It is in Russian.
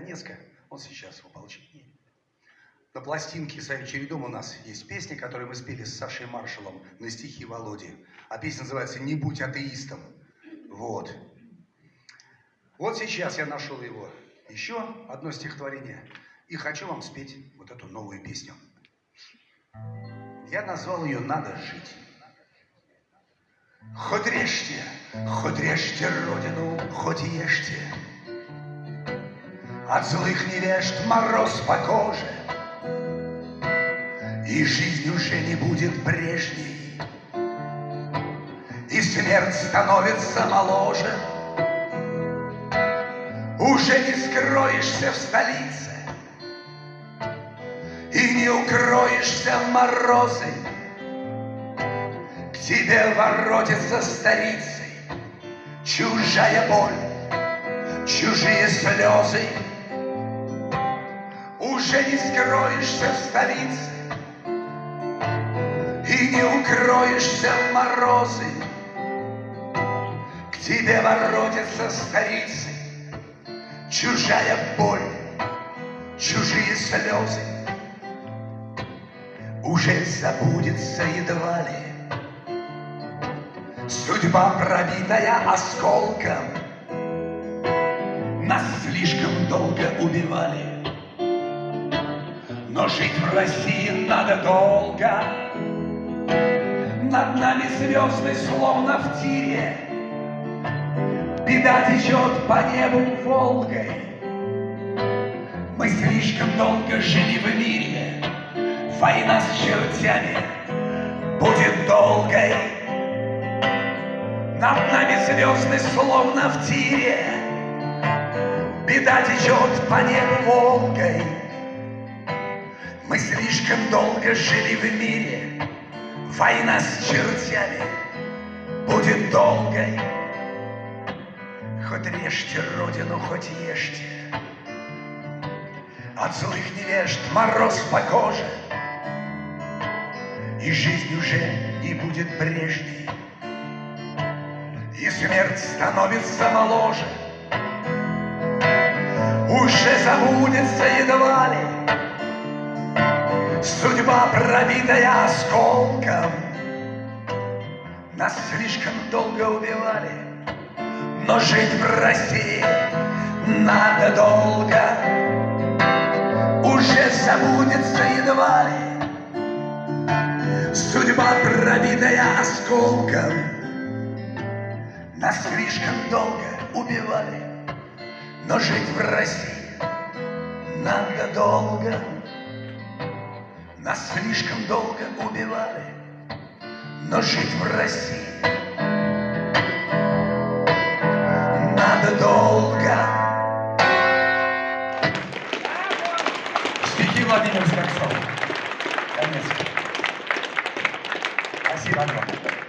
Донецка, он сейчас в ополчении. На пластинке «Своим чередом» у нас есть песня, которую мы спели с Сашей Маршалом на стихи Володи. А песня называется «Не будь атеистом». Вот. Вот сейчас я нашел его. Еще одно стихотворение. И хочу вам спеть вот эту новую песню. Я назвал ее «Надо жить». Хоть режьте, хоть режьте родину, хоть ешьте. От злых невежд мороз по коже — и жизнь уже не будет прежней, И смерть становится моложе. Уже не скроешься в столице И не укроешься в морозы. К тебе воротится старицей Чужая боль, чужие слезы. Уже не скроешься в столице и не укроешься в морозы. К тебе воротятся старицы, чужая боль, чужие слезы. Уже забудется едва ли Судьба, пробитая осколком, Нас слишком долго убивали, Но жить в России надо долго. Над нами звезды, словно в тире. Беда течет по небу Волгой. Мы слишком долго жили в мире. Война с чертями будет долгой. Над нами звезды, словно в тире. Беда течет по небу Волгой. Мы слишком долго жили в мире. Война с чертями будет долгой. Хоть режьте родину, хоть ешьте. От злых невежд мороз по коже, И жизнь уже не будет прежней, И смерть становится моложе. Уже забудется едва ли Судьба, пробитая осколком, Нас слишком долго убивали, Но жить в России надо долго. Уже забудется едва ли Судьба, пробитая осколком, Нас слишком долго убивали, Но жить в России надо долго. Нас слишком долго убивали, но жить в России надо долго. Стихи Владимир Скорцов. Конец. Спасибо огромное.